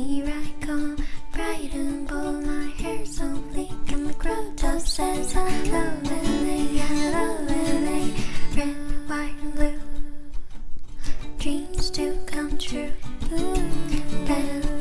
here I come bright and bold. My hair's so bleak, and my crop top says hello, they hello, LA. Red, white, and blue. Dreams do come true. Red,